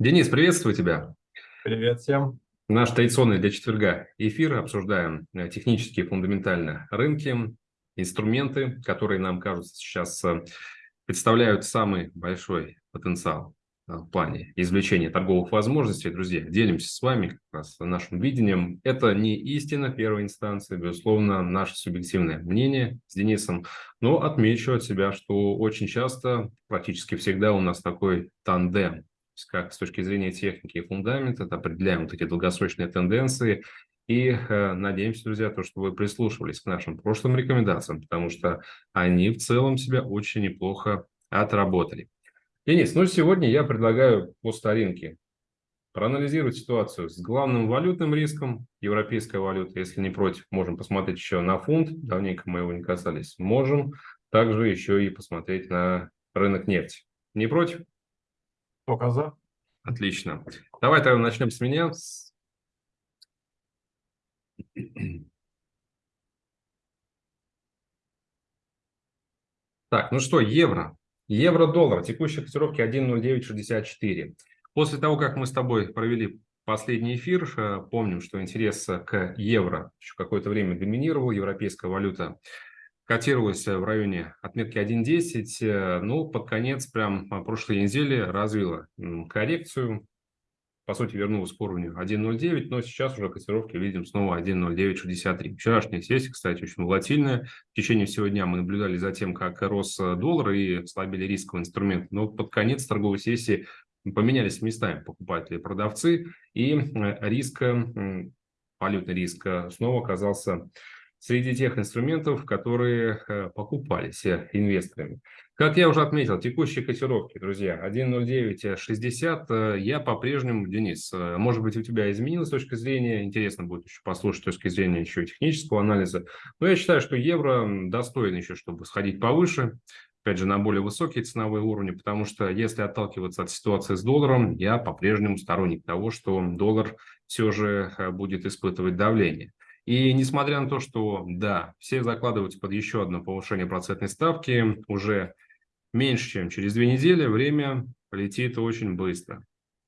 Денис, приветствую тебя. Привет всем. Наш традиционный для четверга эфир. Обсуждаем э, технические фундаментальные рынки, инструменты, которые нам кажутся сейчас э, представляют самый большой потенциал э, в плане извлечения торговых возможностей. Друзья, делимся с вами как раз нашим видением. Это не истина первой инстанции, безусловно, наше субъективное мнение с Денисом, но отмечу от себя, что очень часто, практически всегда у нас такой тандем как с точки зрения техники и фундамента, определяем вот эти долгосрочные тенденции. И э, надеемся, друзья, то, что вы прислушивались к нашим прошлым рекомендациям, потому что они в целом себя очень неплохо отработали. Денис, ну сегодня я предлагаю по старинке проанализировать ситуацию с главным валютным риском, европейская валюта, если не против, можем посмотреть еще на фунт, давненько мы его не касались, можем также еще и посмотреть на рынок нефти. Не против? Только за. Отлично. Давай тогда начнем с меня. Так, ну что, евро. Евро-доллар. Текущая котировки 1.0964. После того, как мы с тобой провели последний эфир, э, помним, что интерес к евро еще какое-то время доминировал, европейская валюта котировалась в районе отметки 1.10, э, ну, под конец прям прошлой недели развила коррекцию, по сути, вернулась к уровню 1.09, но сейчас уже котировки видим снова 1.0963. Вчерашняя сессия, кстати, очень волатильная. В течение всего дня мы наблюдали за тем, как рос доллар и слабели рисковый инструмент. Но под конец торговой сессии поменялись местами покупатели и продавцы, и э, риск, валютный риск э, снова оказался среди тех инструментов, которые э, покупались э, инвесторами. Как я уже отметил, текущие котировки, друзья, 1.0960, э, я по-прежнему, Денис, может быть, у тебя изменилась точка зрения, интересно будет еще послушать точки зрения еще технического анализа, но я считаю, что евро достоин еще, чтобы сходить повыше, опять же, на более высокие ценовые уровни, потому что если отталкиваться от ситуации с долларом, я по-прежнему сторонник того, что доллар все же будет испытывать давление. И несмотря на то, что, да, все закладываются под еще одно повышение процентной ставки, уже меньше, чем через две недели, время полетит очень быстро.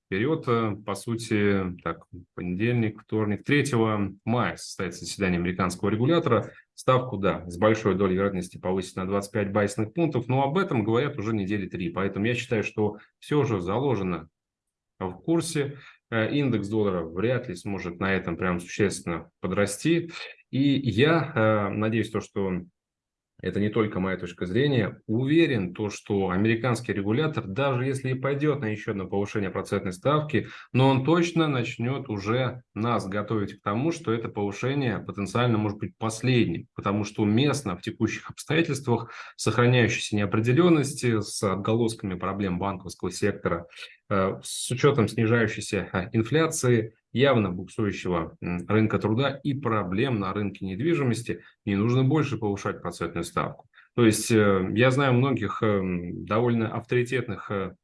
Вперед, э, по сути, так, понедельник, вторник, 3 мая состоится заседание американского регулятора. Ставку, да, с большой долей вероятности повысить на 25 байсных пунктов, но об этом говорят уже недели три. Поэтому я считаю, что все же заложено в курсе. Э, индекс доллара вряд ли сможет на этом прям существенно подрасти. И я э, надеюсь, то, что это не только моя точка зрения, уверен, то, что американский регулятор, даже если и пойдет на еще одно повышение процентной ставки, но он точно начнет уже нас готовить к тому, что это повышение потенциально может быть последним, потому что уместно в текущих обстоятельствах сохраняющейся неопределенности с отголосками проблем банковского сектора, э, с учетом снижающейся э, инфляции, явно буксующего рынка труда и проблем на рынке недвижимости, не нужно больше повышать процентную ставку. То есть э, я знаю многих эм, довольно авторитетных э,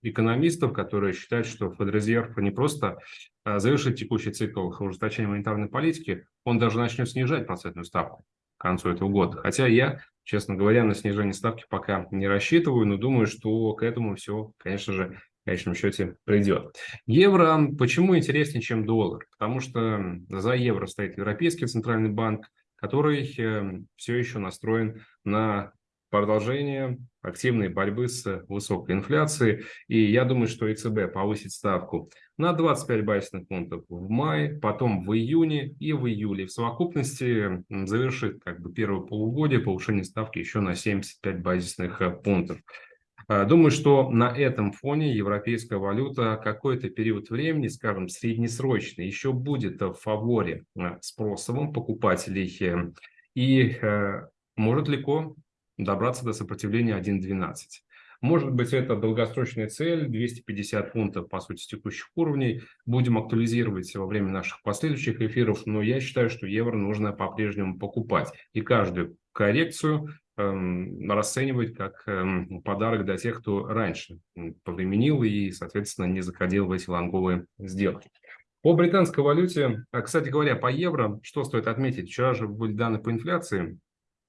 экономистов, которые считают, что Федрезерв не просто э, завершит текущий цикл ужесточения монетарной политики, он даже начнет снижать процентную ставку к концу этого года. Хотя я, честно говоря, на снижение ставки пока не рассчитываю, но думаю, что к этому все, конечно же, конечном счете придет. Евро почему интереснее, чем доллар? Потому что за евро стоит Европейский центральный банк, который э, все еще настроен на продолжение активной борьбы с высокой инфляцией. И я думаю, что ЕЦБ повысит ставку на 25 базисных пунктов в мае, потом в июне и в июле. В совокупности завершит как бы первое полугодие повышение ставки еще на 75 базисных э, пунктов. А, думаю, что на этом фоне европейская валюта какой-то период времени, скажем, среднесрочный, еще будет в фаворе а, спросовым покупателей э, и э, может легко добраться до сопротивления 1.12. Может быть, это долгосрочная цель, 250 пунктов, по сути, текущих уровней. Будем актуализировать во время наших последующих эфиров, но я считаю, что евро нужно по-прежнему покупать. И каждую коррекцию Эм, расценивать как эм, подарок для тех, кто раньше повременил и, соответственно, не заходил в эти лонговые сделки. По британской валюте, а, кстати говоря, по евро, что стоит отметить? Вчера же были данные по инфляции.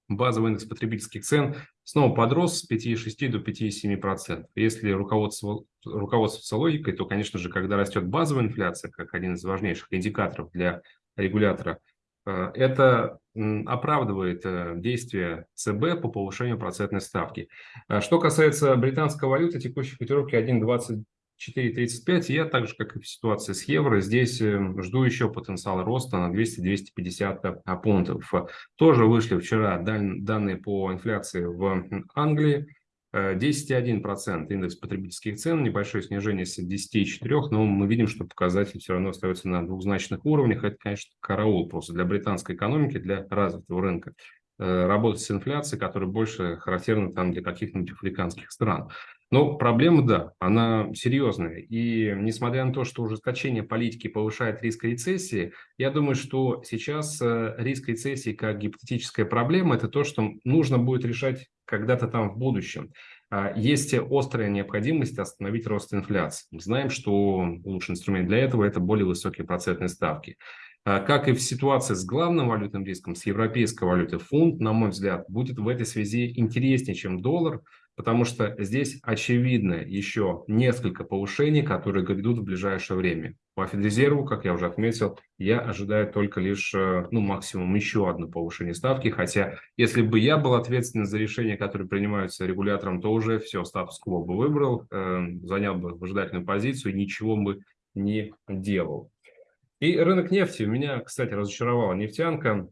Базовый индекс потребительских цен снова подрос с 5,6 до 5,7%. Если руководство, руководствоваться логикой, то, конечно же, когда растет базовая инфляция, как один из важнейших индикаторов для регулятора, э, это оправдывает э, действия ЦБ по повышению процентной ставки. Э, что касается британской валюты, текущей котировки 1,2435, я так же, как и в ситуации с евро, здесь жду еще потенциал роста на 200-250 пунктов. Тоже вышли вчера данные по инфляции в Англии. 10,1% индекс потребительских цен, небольшое снижение с 10,4%, но мы видим, что показатель все равно остается на двухзначных уровнях. Это, конечно, караул просто для британской экономики, для развитого рынка. Э, работать с инфляцией, которая больше характерна там для каких-нибудь африканских стран. Но проблема, да, она серьезная. И несмотря на то, что ужесточение политики повышает риск рецессии, я думаю, что сейчас э, риск рецессии как гипотетическая проблема – это то, что нужно будет решать когда-то там в будущем. А, есть острая необходимость остановить рост инфляции. Мы знаем, что лучший инструмент для этого – это более высокие процентные ставки. А, как и в ситуации с главным валютным риском, с европейской валютой, фунт, на мой взгляд, будет в этой связи интереснее, чем доллар, потому что здесь очевидно еще несколько повышений, которые грядут в ближайшее время. По Федрезерву, как я уже отметил, я ожидаю только лишь, э, ну, максимум еще одно повышение ставки, хотя если бы я был ответственен за решения, которые принимаются регулятором, то уже все, статус-кво бы выбрал, э, занял бы выжидательную позицию, ничего бы не делал. И рынок нефти меня, кстати, разочаровала нефтянка.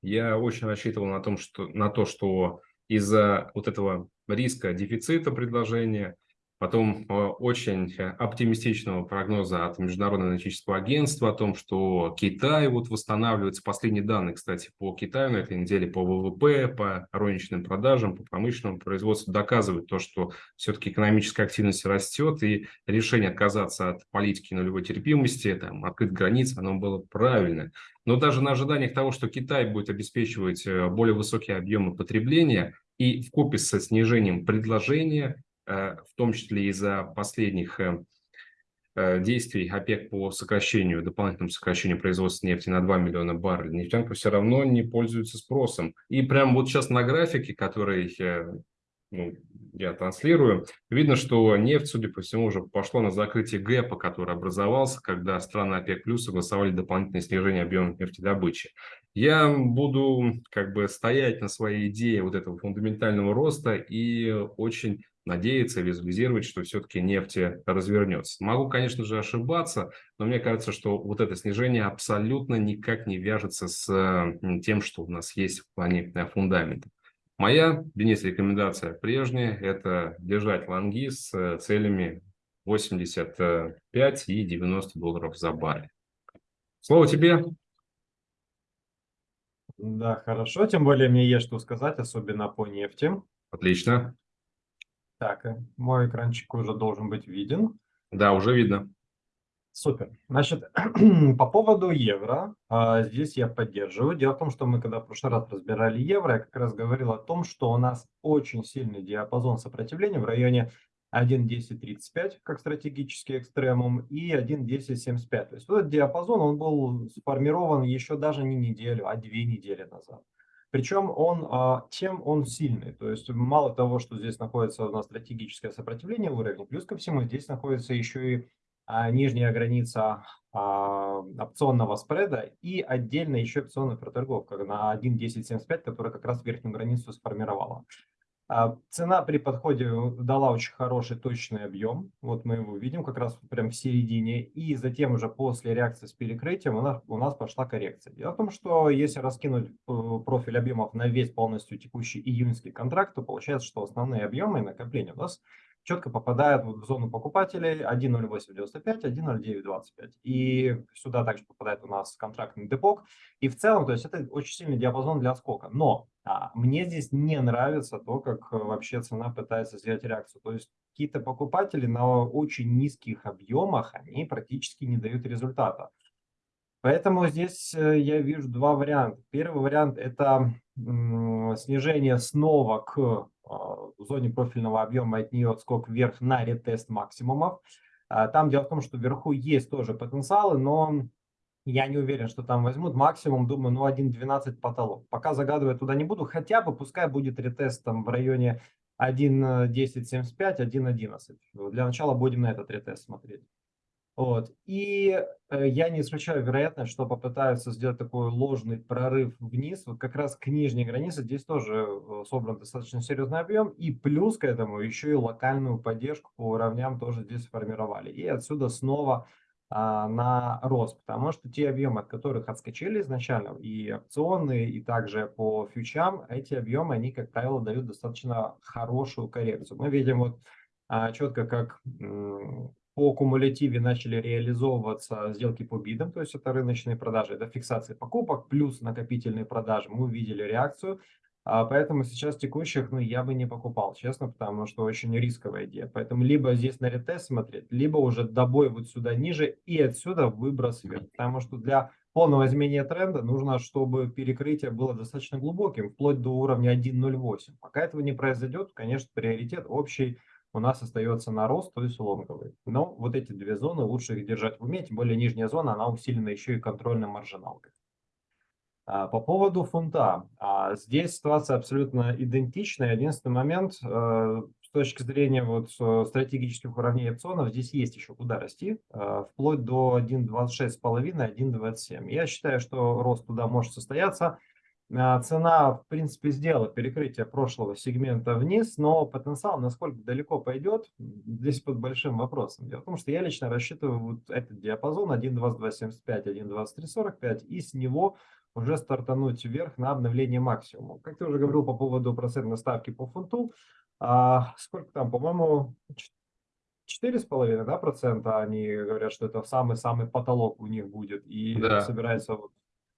Я очень рассчитывал на, том, что, на то, что из-за вот этого риска дефицита предложения, потом э, очень оптимистичного прогноза от Международного аналитического агентства о том, что Китай вот восстанавливается. Последние данные, кстати, по Китаю на этой неделе по ВВП, по розничным продажам, по промышленному производству доказывают то, что все-таки экономическая активность растет, и решение отказаться от политики нулевой терпимости, там, открыть границы, оно было правильное. Но даже на ожиданиях того, что Китай будет обеспечивать э, более высокие объемы потребления и в купе со снижением предложения, э, в том числе из-за последних э, действий ОПЕК по сокращению, дополнительному сокращению производства нефти на 2 миллиона баррелей, нефтянка все равно не пользуется спросом. И прямо вот сейчас на графике, который ну, я транслирую, видно, что нефть, судя по всему, уже пошло на закрытие гэпа, который образовался, когда страны ОПЕК плюс согласовали дополнительное снижение объема нефтедобычи. Я буду как бы стоять на своей идее вот этого фундаментального роста и очень надеяться, визуализировать, что все-таки нефть развернется. Могу, конечно же, ошибаться, но мне кажется, что вот это снижение абсолютно никак не вяжется с тем, что у нас есть в плане э, фундамента. Моя, Денис, рекомендация прежняя – это держать лонги с э, целями 85 и 90 долларов за баррель. Слово тебе. Да, хорошо. Тем более мне есть что сказать, особенно по нефти. Отлично. Так, э, мой экранчик уже должен быть виден. Да, уже видно. Супер. Значит, по поводу евро, а, здесь я поддерживаю. Дело в том, что мы когда в прошлый раз разбирали евро, я как раз говорил о том, что у нас очень сильный диапазон сопротивления в районе 1.1035 как стратегический экстремум и 1.1075. То есть этот диапазон, он был сформирован еще даже не неделю, а две недели назад. Причем он, а, чем он сильный? То есть мало того, что здесь находится у нас стратегическое сопротивление уровня, плюс ко всему здесь находится еще и а, нижняя граница а, опционного спреда и отдельно еще опционная проторговка на 1.1075, которая как раз верхнюю границу сформировала. А, цена при подходе дала очень хороший точный объем. Вот мы его видим как раз прям в середине. И затем уже после реакции с перекрытием у нас, у нас пошла коррекция. Дело в том, что если раскинуть э, профиль объемов на весь полностью текущий июньский контракт, то получается, что основные объемы и накопления у нас четко попадает в зону покупателей 1.0895, 1.0925. И сюда также попадает у нас контрактный депок. И в целом, то есть это очень сильный диапазон для скока. Но мне здесь не нравится то, как э, вообще цена пытается сделать реакцию. То есть какие-то покупатели на очень низких объемах, они практически не дают результата. Поэтому здесь э, я вижу два варианта. Первый вариант – это снижение снова к а, зоне профильного объема от нее отскок вверх на ретест максимумов. А, там дело в том, что вверху есть тоже потенциалы, но я не уверен, что там возьмут. Максимум, думаю, ну 1.12 потолок. Пока загадывать туда не буду, хотя бы пускай будет ретест там в районе 1.1075, 1.11. Для начала будем на этот ретест смотреть. Вот. И э, я не исключаю вероятность, что попытаются сделать такой ложный прорыв вниз, вот как раз к нижней границе. Здесь тоже э, собран достаточно серьезный объем. И плюс к этому еще и локальную поддержку по уровням тоже здесь сформировали. И отсюда снова на рост, потому что те объемы, от которых отскочили изначально, и опционные, и также по фьючам, эти объемы, они, как правило, дают достаточно хорошую коррекцию. Мы видим вот а, четко, как по кумулятиве начали реализовываться сделки по бидам, то есть это рыночные продажи, это фиксация покупок плюс накопительные продажи. Мы увидели реакцию, а поэтому сейчас текущих ну, я бы не покупал, честно, потому что очень рисковая идея. Поэтому либо здесь на ретест смотреть, либо уже добой вот сюда ниже и отсюда выброс вверх. Потому что для полного изменения тренда нужно, чтобы перекрытие было достаточно глубоким, вплоть до уровня 1.08. Пока этого не произойдет, конечно, приоритет общий у нас остается на рост, то есть лонговый. Но вот эти две зоны лучше их держать в уме, тем более нижняя зона, она усилена еще и контрольной маржиналкой. А, по поводу фунта. А, здесь ситуация абсолютно идентичная. Единственный момент, э, с точки зрения вот э, стратегических уровней опционов, здесь есть еще куда расти, э, вплоть до 1.26,5, 1.27. Я считаю, что рост туда может состояться. Цена, в принципе, сделала перекрытие прошлого сегмента вниз, но потенциал, насколько далеко пойдет, здесь под большим вопросом. Дело в том, что я лично рассчитываю вот этот диапазон 1.2275, 1.2345 и с него уже стартануть вверх на обновление максимума. Как ты уже говорил по поводу процентной ставки по фунту, а, сколько там, по-моему, 4,5% да, процента они говорят, что это самый-самый потолок у них будет и да. собирается вот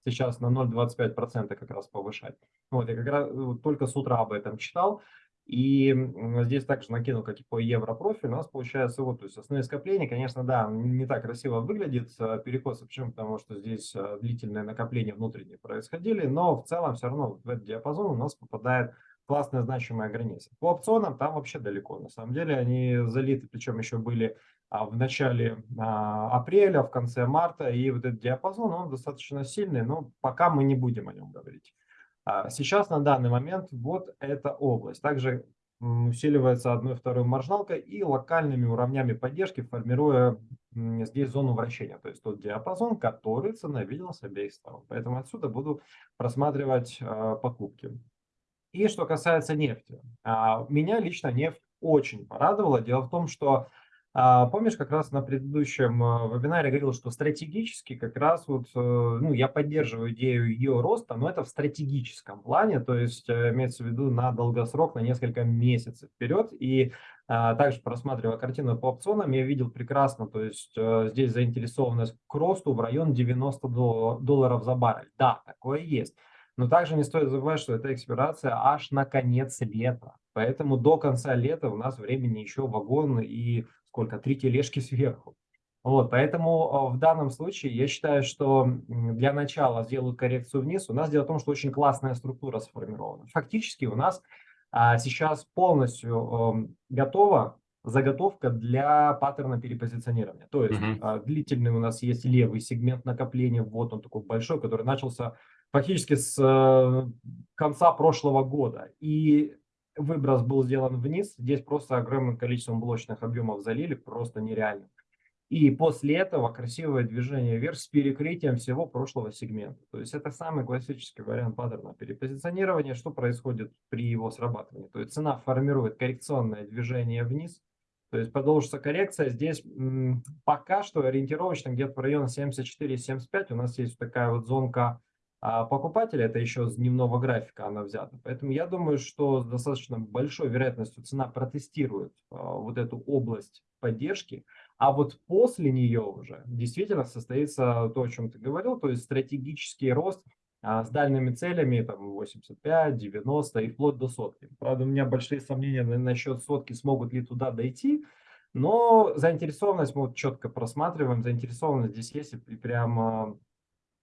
сейчас на 0,25% как раз повышать. Вот, я как раз вот, только с утра об этом читал. И здесь также накинул, как и по европрофиль, у нас получается вот, то есть основные скопления, конечно, да, не так красиво выглядит а, перекос, почему? Потому что здесь а, длительные накопления внутренние происходили, но в целом все равно в этот диапазон у нас попадает классная значимая граница. По опционам там вообще далеко, на самом деле они залиты, причем еще были а, в начале апреля, в конце марта, и вот этот диапазон, он достаточно сильный, но пока мы не будем о нем говорить. А сейчас на данный момент вот эта область. Также усиливается одной второй маржиналкой и локальными уровнями поддержки, формируя здесь зону вращения. То есть тот диапазон, который цена видела с обеих сторон. Поэтому отсюда буду просматривать а, покупки. И что касается нефти. А, меня лично нефть очень порадовала. Дело в том, что помнишь, как раз на предыдущем а, вебинаре говорил, что стратегически как раз вот, э, ну, я поддерживаю идею ее роста, но это в стратегическом плане, то есть э, имеется в виду на долгосрок, на несколько месяцев вперед. И а, также просматривая картину по опционам, я видел прекрасно, то есть э, здесь заинтересованность к росту в район 90 долларов за баррель. Да, такое есть. Но также не стоит забывать, что эта экспирация аж на конец лета. Поэтому до конца лета у нас времени еще вагон и сколько, три тележки сверху. Вот, поэтому в данном случае я считаю, что для начала сделают коррекцию вниз. У нас дело в том, что очень классная структура сформирована. Фактически у нас а, сейчас полностью э, готова заготовка для паттерна перепозиционирования. То есть uh -huh. длительный у нас есть левый сегмент накопления, вот он такой большой, который начался фактически с э, конца прошлого года. И выброс был сделан вниз, здесь просто огромным количеством блочных объемов залили, просто нереально. И после этого красивое движение вверх с перекрытием всего прошлого сегмента. То есть это самый классический вариант паттерна перепозиционирования. Что происходит при его срабатывании? То есть цена формирует коррекционное движение вниз, то есть продолжится коррекция. Здесь пока что ориентировочно где-то в районе 74-75 у нас есть такая вот зонка а покупателя, это еще с дневного графика она взята. Поэтому я думаю, что с достаточно большой вероятностью цена протестирует а, вот эту область поддержки, а вот после нее уже действительно состоится то, о чем ты говорил, то есть стратегический рост а, с дальними целями, там 85, 90 и вплоть до сотки. Правда, у меня большие сомнения насчет сотки, смогут ли туда дойти, но заинтересованность мы вот четко просматриваем, заинтересованность здесь есть и прям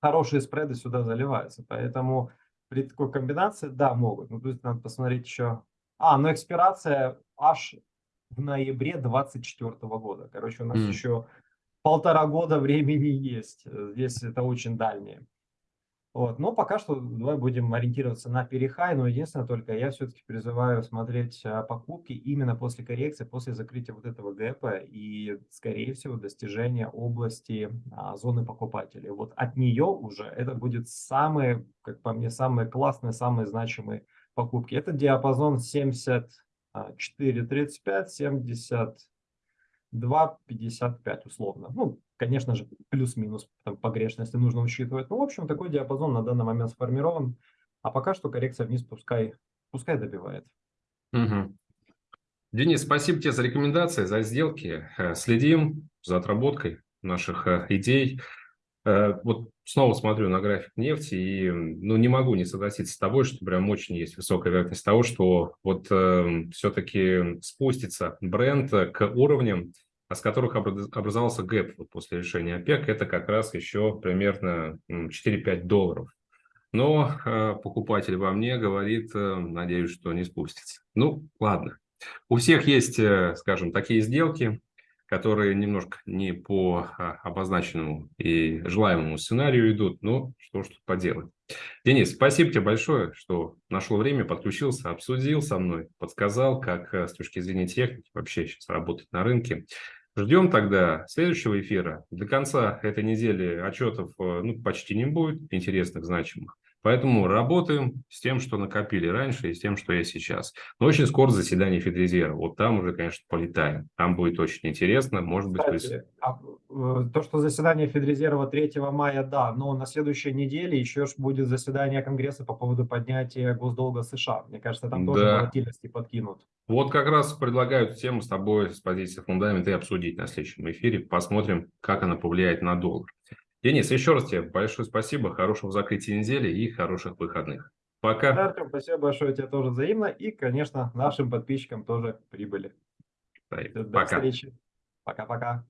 хорошие спреды сюда заливаются. Поэтому при такой комбинации, да, могут. Ну, то есть надо посмотреть еще. А, но экспирация аж в ноябре 2024 года. Короче, у нас mm. еще полтора года времени есть. Здесь это очень дальнее. Вот. Но пока что давай будем ориентироваться на перехай, но единственное только я все-таки призываю смотреть а, покупки именно после коррекции, после закрытия вот этого гэпа и, скорее всего, достижения области а, зоны покупателей. Вот от нее уже это будет самые, как по мне, самые классные, самые значимые покупки. Это диапазон 74.35, 70 2,55 условно. Ну, конечно же, плюс-минус погрешности нужно учитывать. Ну, в общем, такой диапазон на данный момент сформирован. А пока что коррекция вниз пускай, пускай добивает. Угу. Денис, спасибо тебе за рекомендации, за сделки. Э, следим за отработкой наших э, идей. Э, вот снова смотрю на график нефти и ну, не могу не согласиться с тобой, что прям очень есть высокая вероятность того, что вот э, все-таки спустится бренд к уровням, с которых образовался гэп вот после решения ОПЕК, это как раз еще примерно 4-5 долларов. Но э, покупатель во мне говорит, э, надеюсь, что не спустится. Ну, ладно. У всех есть, э, скажем, такие сделки, которые немножко не по а, обозначенному и желаемому сценарию идут, но что ж тут поделать. Денис, спасибо тебе большое, что нашел время, подключился, обсудил со мной, подсказал, как э, с точки зрения техники вообще сейчас работать на рынке. Ждем тогда следующего эфира. До конца этой недели отчетов э, ну, почти не будет интересных, значимых. Поэтому работаем с тем, что накопили раньше, и с тем, что есть сейчас. Но очень скоро заседание Федрезерва. Вот там уже, конечно, полетаем. Там будет очень интересно. Может быть, Кстати, а, э, то, что заседание Федрезерва 3 мая, да, но на следующей неделе еще будет заседание Конгресса по поводу поднятия госдолга США. Мне кажется, там тоже да. волатильности подкинут. Вот как раз предлагаю тему с тобой с позиции фундамента и обсудить на следующем эфире. Посмотрим, как она повлияет на доллар. Денис, еще раз тебе большое спасибо, хорошего закрытия недели и хороших выходных. Пока. Да, Артем, спасибо большое тебе тоже взаимно. И, конечно, нашим подписчикам тоже прибыли. Да, До пока. встречи. Пока-пока.